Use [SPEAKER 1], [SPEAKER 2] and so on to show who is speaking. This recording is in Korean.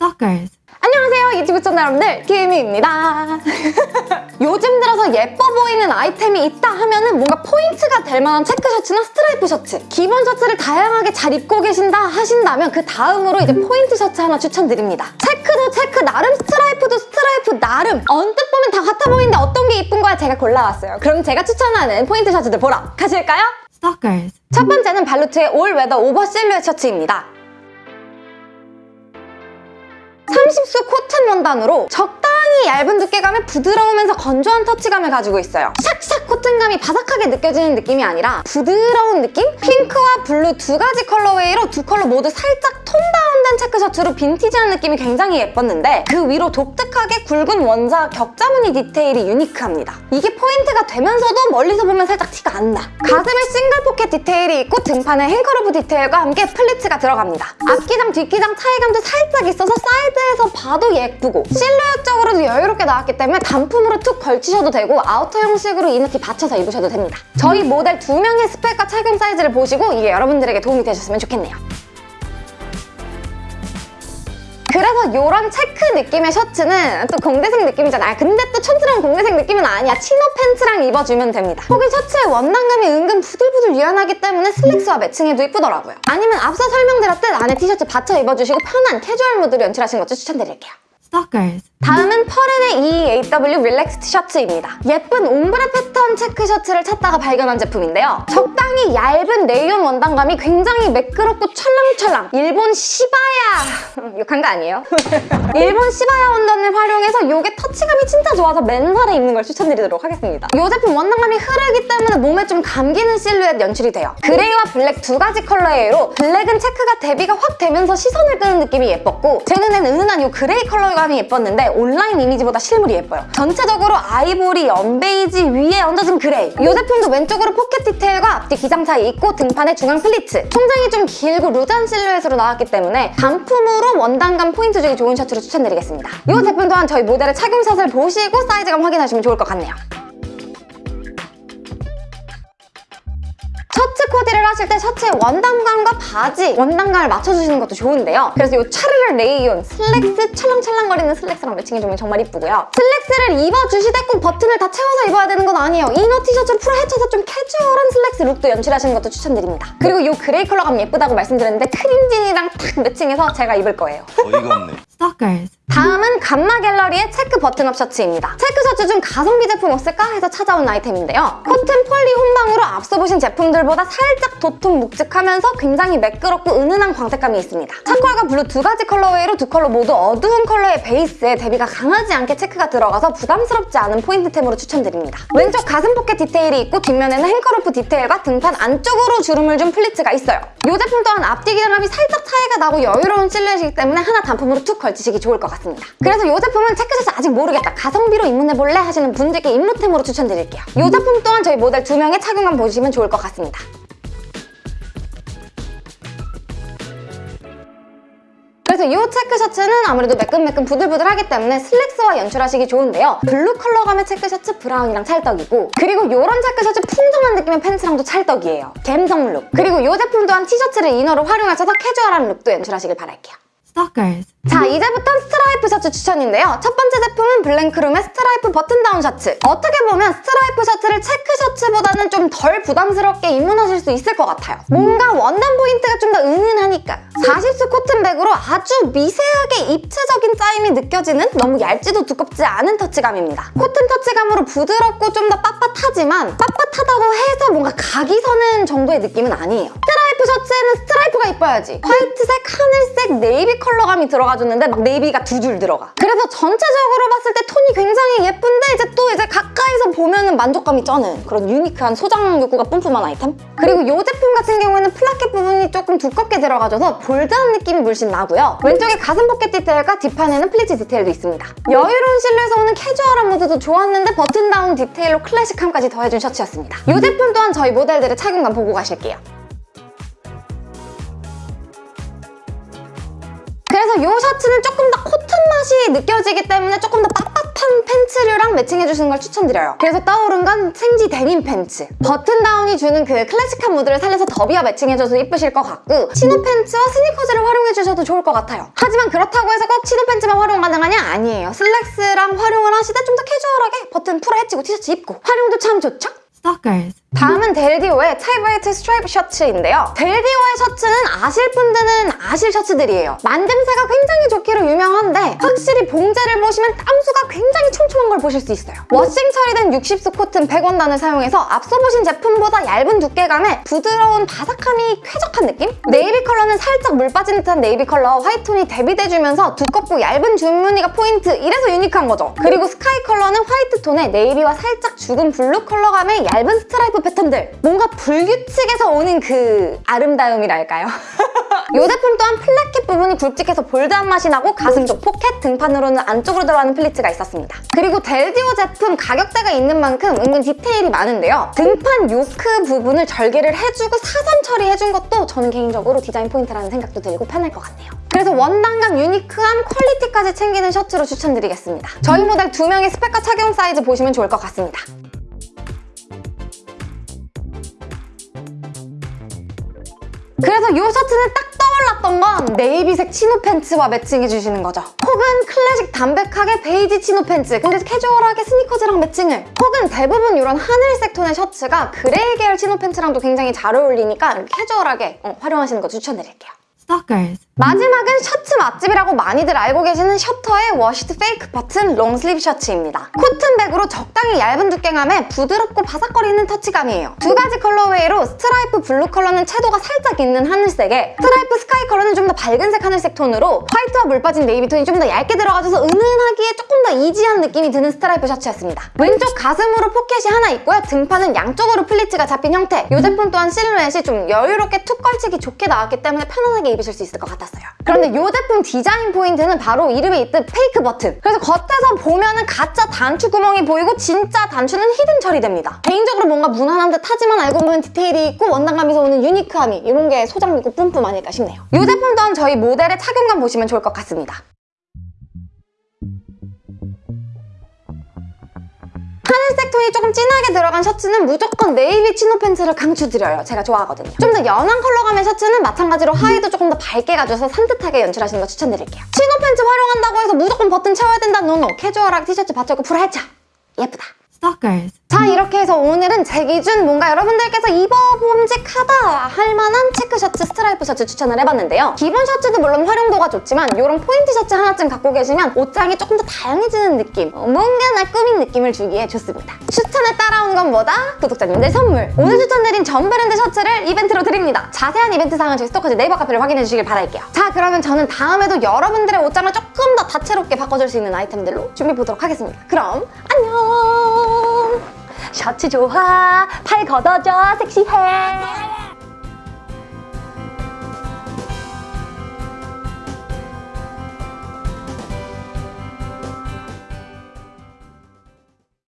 [SPEAKER 1] Stalkers.
[SPEAKER 2] 안녕하세요 유튜브 시청자 여러분들 김희입니다 요즘 들어서 예뻐 보이는 아이템이 있다 하면 은 뭔가 포인트가 될 만한 체크 셔츠나 스트라이프 셔츠 기본 셔츠를 다양하게 잘 입고 계신다 하신다면 그 다음으로 이제 포인트 셔츠 하나 추천드립니다 체크도 체크 나름 스트라이프도 스트라이프 나름 언뜻 보면 다 같아 보이는데 어떤 게 이쁜 거야 제가 골라왔어요 그럼 제가 추천하는 포인트 셔츠들 보러 가실까요?
[SPEAKER 1] Stalkers.
[SPEAKER 2] 첫 번째는 발루트의 all weather over 실루엣 셔츠입니다. 30수 코튼 원단으로 적당히 얇은 두께감에 부드러우면서 건조한 터치감을 가지고 있어요. 샥샥 코튼감이 바삭하게 느껴지는 느낌이 아니라 부드러운 느낌? 핑크와 블루 두 가지 colorway로 두 컬러 모두 살짝 tone down된 체크 셔츠로 빈티지한 느낌이 굉장히 예뻤는데 그 위로 독특하게 굵은 원자 격자무늬 디테일이 유니크합니다. 이게 포인트가 되면서도 멀리서 보면 살짝 티가 안 나. 가슴에 싱글 포켓 디테일이 있고 등판에 hanger loop 디테일과 함께 플리츠가 들어갑니다. 앞기장 뒷기장 차이감도 살짝 있어서 사이드에서 봐도 예쁘고 실루엣적으로도 여유롭게 나왔기 때문에 단품으로 툭 걸치셔도 되고 아우터 형식으로 inner 티 받쳐서 입으셔도 됩니다. 저희 모델 두 명의 스펙과 착용 사이즈를 보시고 이게 여러분들에게 도움이 되셨으면 좋겠네요. 그래서 이런 체크 느낌의 셔츠는 또 공대생 느낌이잖아요. 근데 또 촌스러운 공대생 느낌은 아니야. chino 팬츠랑 입어주면 됩니다. 혹은 셔츠의 원단감이 은근 부들부들 유연하기 때문에 슬랙스와 매칭해도 이쁘더라고요. 아니면 앞서 설명드렸듯 안에 티셔츠 받쳐 입어주시고 편한 캐주얼 무드로 연출하신 것도 추천드릴게요.
[SPEAKER 1] Stalkers.
[SPEAKER 2] 다음은 퍼렌의 EAW relax 티셔츠입니다. 예쁜 ombre 패턴 체크 셔츠를 찾다가 발견한 제품인데요. 적당히 얇은 레이온 원단감이 굉장히 매끄럽고 찰랑찰랑 일본 시바야 욕한 거 아니에요? 일본 시바야 원단을 활용해서 이게 터치감이 진짜 좋아서 맨살에 입는 걸 추천드리도록 하겠습니다. 이 제품 원단감이 흐르기 때문에 몸에 좀 감기는 실루엣 연출이 돼요. 그레이와 블랙 두 가지 컬러예요. 블랙은 체크가 대비가 확 되면서 시선을 끄는 느낌이 예뻤고 제 눈엔 은은한 이 그레이 컬러감이 예뻤는데 온라인 이미지보다 실물이 예뻐요. 전체적으로 아이보리, 연베이지 위에 얹어진 그레이. 이 제품도 왼쪽으로 포켓 디테일과 앞뒤 기장 차이 있고 등판에 중앙 플리츠. 총장이 좀 길고 루즈한 실루엣으로 나왔기 때문에 단품으로 원단감 포인트 주기 좋은 셔츠로 추천드리겠습니다. 이 제품 또한 저희 모델의 착용샷을 보시고 사이즈감 확인하시면 좋을 것 같네요. 코디를 하실 때 셔츠의 원단감과 바지, 원단감을 맞춰주시는 것도 좋은데요. 그래서 이 차르르 레이온 슬랙스 찰랑찰랑거리는 슬랙스랑 매칭해주면 정말 이쁘고요. 슬랙스를 입어주시되 꼭 버튼을 다 채워서 입어야 되는 건 아니에요. inner 티셔츠를 풀어 헤쳐서 좀 캐주얼한 슬랙스 룩도 연출하시는 것도 추천드립니다. 그리고 이 그레이 컬러감 예쁘다고 말씀드렸는데 크림진이랑 딱 매칭해서 제가 입을 거예요.
[SPEAKER 3] 어이가 없네.
[SPEAKER 1] Stalkers.
[SPEAKER 2] 다음은 감마 갤러리의 체크 button-up 셔츠입니다. 체크 셔츠 중 가성비 제품 없을까 해서 찾아온 아이템인데요. 코튼 폴리 혼방으로 앞서 보신 제품들보다 살짝 도톰 묵직하면서 굉장히 매끄럽고 은은한 광택감이 있습니다. 차콜과 블루 두 가지 colorway로 두 컬러 모두 어두운 컬러의 베이스에 대비가 강하지 않게 체크가 들어가서 부담스럽지 않은 포인트템으로 추천드립니다. 왼쪽 가슴 포켓 디테일이 있고 뒷면에는 hanger loop 디테일과 등판 안쪽으로 주름을 준 플리츠가 있어요. 이 제품 또한 앞뒤 기장감이 살짝 차이가 나고 여유로운 실루엣이기 때문에 하나 단품으로 툭 걸치시기 좋을 것 같습니다. 그래서 이 제품은 체크셔츠 아직 모르겠다. 가성비로 입문해볼래? 하시는 분들께 입문템으로 추천드릴게요. 이 제품 또한 저희 모델 두 명의 착용감 보시면 좋을 것 같습니다. 그래서 이 체크 셔츠는 아무래도 매끈매끈 부들부들하기 때문에 슬랙스와 연출하시기 좋은데요. 블루 컬러감의 체크 셔츠 브라운이랑 찰떡이고 그리고 이런 체크 셔츠 풍성한 느낌의 팬츠랑도 찰떡이에요. 갬성 룩. 그리고 이 제품 또한 티셔츠를 inner로 활용하셔서 캐주얼한 룩도 연출하시길 바랄게요.
[SPEAKER 1] Stalkers.
[SPEAKER 2] 자 이제부터 스트라이프 셔츠 추천인데요. 첫 번째 제품은 블랭크룸의 스트라이프 버튼다운 셔츠. 어떻게 보면 스트라이프 셔츠를 체크 셔츠보다는 좀 덜 부담스럽게 입문하실 수 있을 것 같아요. 뭔가 원단 포인트가 좀 더 은은하니까. 40수 코튼백으로 아주 미세하게 입체적인 짜임이 느껴지는 너무 얇지도 두껍지 않은 터치감입니다. 코튼 터치감으로 부드럽고 좀 더 빳빳하지만 빳빳하다고 해서 뭔가 각이 서는 정도의 느낌은 아니에요. 스트라이프 셔츠에는 스트라이프가 이뻐야지. 화이트색, 하늘색, 네이비 컬러감이 들어가줬는데 막 네이비가 두 줄 들어가. 그래서 전체적으로 봤을 때 톤이 굉장히 예쁜데 이제 또 이제 가까이서 보면은 만족감이 쩌는 그런 유니크한 소장 욕구가 뿜뿜한 아이템? 그리고 이 제품 같은 경우에는 placket 부분이 조금 두껍게 들어가줘서 bold한 느낌이 물씬 나고요. 왼쪽에 가슴 포켓 디테일과 뒷판에는 플리츠 디테일도 있습니다. 여유로운 실루엣에서 오는 캐주얼한 무드도 좋았는데 버튼 다운 디테일로 클래식함까지 더해준 셔츠였습니다. 이 제품 또한 저희 모델들의 착용감 보고 가실게요. 그래서 이 셔츠는 조금 더 코튼 맛이 느껴지기 때문에 조금 더 핫한 팬츠류랑 매칭해주시는 걸 추천드려요. 그래서 떠오른 건 생지 데님 팬츠. 버튼 다운이 주는 그 클래식한 무드를 살려서 더비와 매칭해줘서 예쁘실 것 같고 치노 팬츠와 스니커즈를 활용해주셔도 좋을 것 같아요. 하지만 그렇다고 해서 꼭 치노 팬츠만 활용 가능하냐? 아니에요. 슬랙스랑 활용을 하시되 좀 더 캐주얼하게 버튼 풀어 헤치고 티셔츠 입고 활용도 참 좋죠?
[SPEAKER 1] Stalkers.
[SPEAKER 2] 다음은 델디오의 타이브레이트 스트라이프 셔츠인데요. 델디오의 셔츠는 아실 분들은 아실 셔츠들이에요. 만듦새가 굉장히 좋기로 유명한데 확실히 봉제를 보시면 땀수가 굉장히 촘촘한 걸 보실 수 있어요. 워싱 처리된 60수 코튼 100원단을 사용해서 앞서 보신 제품보다 얇은 두께감에 부드러운 바삭함이 쾌적한 느낌? 네이비 컬러는 살짝 물 빠진 듯한 네이비 컬러 화이트톤이 대비돼주면서 두껍고 얇은 줄무늬가 포인트 이래서 유니크한 거죠. 그리고 스카이 컬러는 화이트 톤에 네이비와 살짝 죽은 블루 컬러감의 얇은 스트라이프 패턴들 뭔가 불규칙에서 오는 그 아름다움이랄까요? 이 제품 또한 placket 부분이 굵직해서 bold한 맛이 나고 가슴 쪽 포켓, 등판으로는 안쪽으로 들어가는 플리츠가 있었습니다. 그리고 델디오 제품 가격대가 있는 만큼 은근 디테일이 많은데요. 등판 요크 부분을 절개를 해주고 사선 처리해준 것도 저는 개인적으로 디자인 포인트라는 생각도 들고 편할 것 같네요. 그래서 원단감, 유니크함, 퀄리티까지 챙기는 셔츠로 추천드리겠습니다. 저희 모델 두 명의 스펙과 착용 사이즈 보시면 좋을 것 같습니다. 그래서 이 셔츠는 딱 떠올랐던 건 네이비색 치노 팬츠와 매칭해주시는 거죠. 혹은 클래식 담백하게 베이지 치노 팬츠 근데 캐주얼하게 스니커즈랑 매칭을 혹은 대부분 이런 하늘색 톤의 셔츠가 그레이 계열 치노 팬츠랑도 굉장히 잘 어울리니까 캐주얼하게 어, 활용하시는 거 추천드릴게요.
[SPEAKER 1] Stalkers.
[SPEAKER 2] 마지막은 셔츠 맛집이라고 많이들 알고 계시는 셔터의 washed fake button long sleeve 셔츠입니다. 코튼백으로 적당히 얇은 두께감에 부드럽고 바삭거리는 터치감이에요. 두 가지 colorway로 스트라이프 블루 컬러는 채도가 살짝 있는 하늘색에 스트라이프 스카이 컬러는 좀 더 밝은색 하늘색 톤으로 화이트와 물 빠진 네이비 톤이 좀 더 얇게 들어가줘서 은은하기에 조금 더 easy한 느낌이 드는 스트라이프 셔츠였습니다. 왼쪽 가슴으로 포켓이 하나 있고요. 등판은 양쪽으로 플리츠가 잡힌 형태. 이 제품 또한 실루엣이 좀 여유롭게 툭 걸치기 좋게 나왔기 때문에 편안하게 입으실 수 있을 것 같았어요. 그런데 이 제품 디자인 포인트는 바로 이름에 있듯 fake button. 그래서 겉에서 보면은 가짜 단추 구멍이 보이고 진짜 단추는 hidden 처리됩니다. 개인적으로 뭔가 무난한 듯 하지만 알고 보면 디테일이 있고 원단감에서 오는 유니크함이 이런 게 소장미고 뿜뿜 아닐까 싶네요. 이 제품 또한 저희 모델의 착용감 보시면 좋을 것 같습니다. 톤이 조금 진하게 들어간 셔츠는 무조건 네이비 치노 팬츠를 강추드려요. 제가 좋아하거든요. 좀 더 연한 컬러감의 셔츠는 마찬가지로 하의도 조금 더 밝게 가져서 산뜻하게 연출하시는 거 추천드릴게요. 치노 팬츠 활용한다고 해서 무조건 버튼 채워야 된다? No no. 캐주얼하게 티셔츠 받쳐고 풀어 헤쳐. 예쁘다.
[SPEAKER 1] Stalkers.
[SPEAKER 2] 자 이렇게 해서 오늘은 제 기준 뭔가 여러분들께서 입어봄직하다 할 만한 체크 셔츠, 스트라이프 셔츠 추천을 해봤는데요. 기본 셔츠도 물론 활용도가 좋지만 이런 포인트 셔츠 하나쯤 갖고 계시면 옷장이 조금 더 다양해지는 느낌 어, 뭔가 날 꾸민 느낌을 주기에 좋습니다. 추천에 따라온 건 뭐다? 구독자님들 선물! 오늘 추천드린 전 브랜드 셔츠를 이벤트로 드립니다. 자세한 이벤트 사항은 저희 스토커즈 네이버 카페를 확인해 주시길 바랄게요. 자 그러면 저는 다음에도 여러분들의 옷장을 조금 더 다채롭게 바꿔줄 수 있는 아이템들로 준비해 보도록 하겠습니다. 그럼 안녕! 셔츠 좋아. 팔 걷어줘. 섹시해